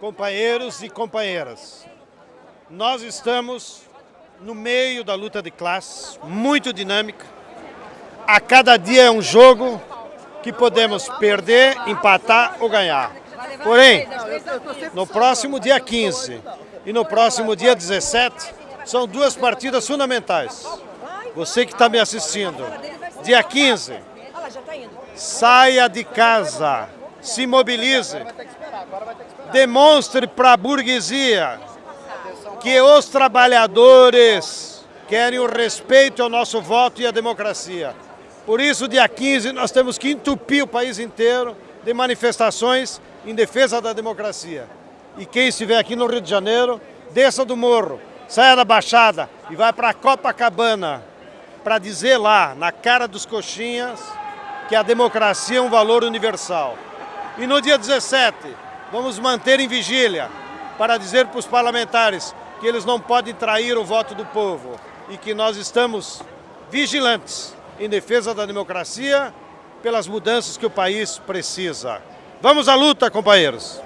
companheiros e companheiras. Nós estamos no meio da luta de classes, muito dinâmica. A cada dia é um jogo que podemos perder, empatar ou ganhar. Porém, no próximo dia 15 e no próximo dia 17, são duas partidas fundamentais. Você que está me assistindo, dia 15, saia de casa, se mobilize, demonstre para a burguesia que os trabalhadores querem o respeito ao nosso voto e à democracia. Por isso, dia 15, nós temos que entupir o país inteiro de manifestações em defesa da democracia. E quem estiver aqui no Rio de Janeiro, desça do morro, saia da Baixada e vai para Copacabana para dizer lá, na cara dos coxinhas, que a democracia é um valor universal. E no dia 17, vamos manter em vigília para dizer para os parlamentares que eles não podem trair o voto do povo e que nós estamos vigilantes em defesa da democracia pelas mudanças que o país precisa. Vamos à luta, companheiros!